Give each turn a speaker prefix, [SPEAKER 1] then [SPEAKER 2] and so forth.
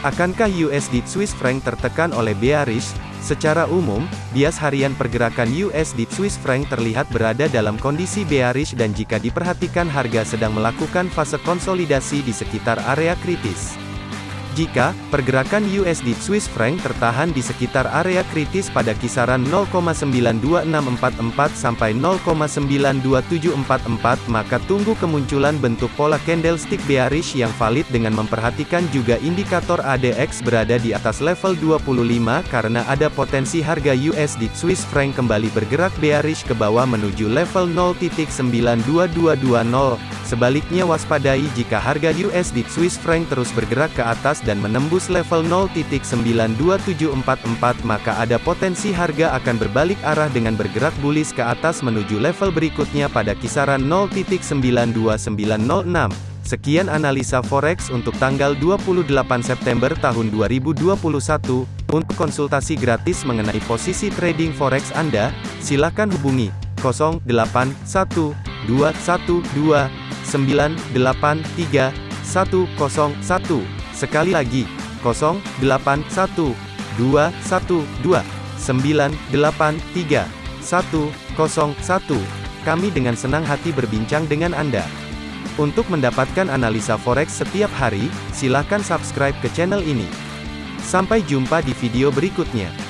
[SPEAKER 1] Akankah USD Swiss franc tertekan oleh bearish? Secara umum, bias harian pergerakan USD Swiss franc terlihat berada dalam kondisi bearish dan jika diperhatikan harga sedang melakukan fase konsolidasi di sekitar area kritis. Jika pergerakan USD Swiss franc tertahan di sekitar area kritis pada kisaran 0,92644 sampai 0,92744 maka tunggu kemunculan bentuk pola candlestick bearish yang valid dengan memperhatikan juga indikator ADX berada di atas level 25 karena ada potensi harga USD Swiss franc kembali bergerak bearish ke bawah menuju level 0.92220 Sebaliknya waspadai jika harga USD Swiss franc terus bergerak ke atas dan menembus level 0.92744 maka ada potensi harga akan berbalik arah dengan bergerak bullish ke atas menuju level berikutnya pada kisaran 0.92906. Sekian analisa forex untuk tanggal 28 September tahun 2021. Untuk konsultasi gratis mengenai posisi trading forex Anda, silakan hubungi 081212 983 101. Sekali lagi, 081 212 983 101. Kami dengan senang hati berbincang dengan Anda. Untuk mendapatkan analisa forex setiap hari, silakan subscribe ke channel ini. Sampai jumpa di video berikutnya.